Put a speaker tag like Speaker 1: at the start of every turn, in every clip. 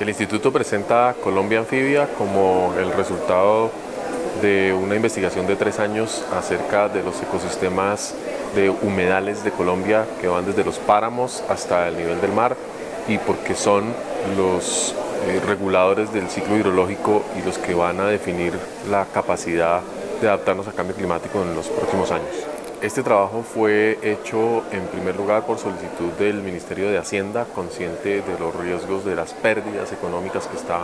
Speaker 1: El instituto presenta Colombia Anfibia como el resultado de una investigación de tres años acerca de los ecosistemas de humedales de Colombia que van desde los páramos hasta el nivel del mar y porque son los eh, reguladores del ciclo hidrológico y los que van a definir la capacidad de adaptarnos al cambio climático en los próximos años. Este trabajo fue hecho en primer lugar por solicitud del Ministerio de Hacienda, consciente de los riesgos de las pérdidas económicas que está,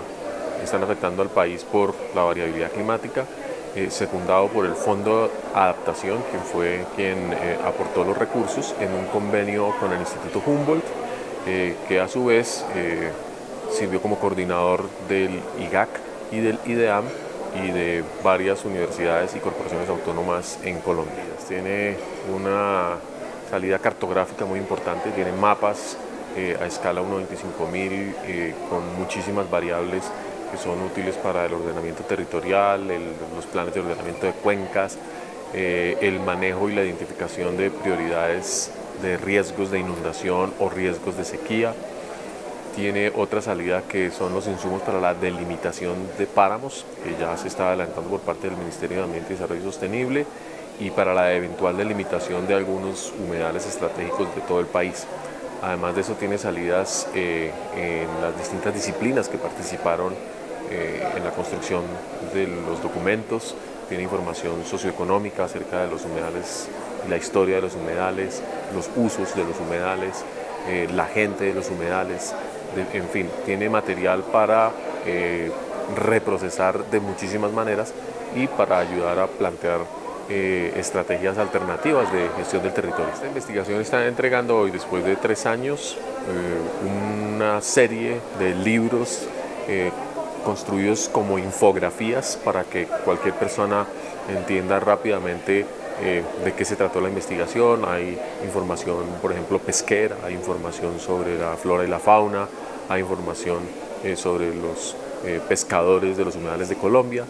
Speaker 1: están afectando al país por la variabilidad climática, eh, secundado por el Fondo Adaptación, quien fue quien eh, aportó los recursos en un convenio con el Instituto Humboldt, eh, que a su vez sirvió como coordinador del IGAC y del IDEAM y de varias universidades y corporaciones autónomas en Colombia. Tiene una salida cartográfica muy importante, tiene mapas eh, a escala 1.25.000 eh, con muchísimas variables que son útiles para el ordenamiento territorial, los planes de ordenamiento de cuencas, eh, el manejo y la identificación de prioridades de riesgos de inundación o riesgos de sequía, tiene otra salida que son los insumos para la delimitación de páramos, que ya se está adelantando por parte del Ministerio de Ambiente y Desarrollo Sostenible, y para la eventual delimitación de algunos humedales estratégicos de todo el país. Además de eso tiene salidas eh, en las distintas disciplinas que participaron eh, en la construcción de los documentos, tiene información socioeconómica acerca de los humedales, la historia de los humedales, los usos de los humedales, eh, la gente de los humedales, en fin, tiene material para eh, reprocesar de muchísimas maneras y para ayudar a plantear eh, estrategias alternativas de gestión del territorio. Esta investigación está entregando hoy, después de tres años, eh, una serie de libros construidos como infografías para que cualquier persona entienda rápidamente de qué se trató la investigación, hay información, por ejemplo, pesquera, hay información sobre la flora y la fauna, hay información eh, sobre los eh, pescadores de los humedales de Colombia,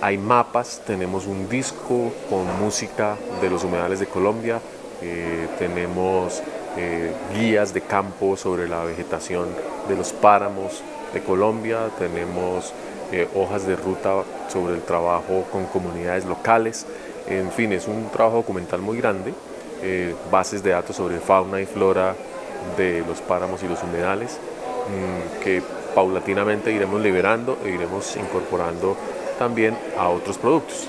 Speaker 1: hay mapas, tenemos un disco con música de los humedales de Colombia, eh, tenemos guías de campo sobre la vegetación de los páramos de Colombia, tenemos hojas de ruta sobre el trabajo con comunidades locales, en fin, es un trabajo documental muy grande, bases de datos sobre fauna y flora de los páramos y los humedales, que paulatinamente iremos liberando e iremos incorporando también a otros productos.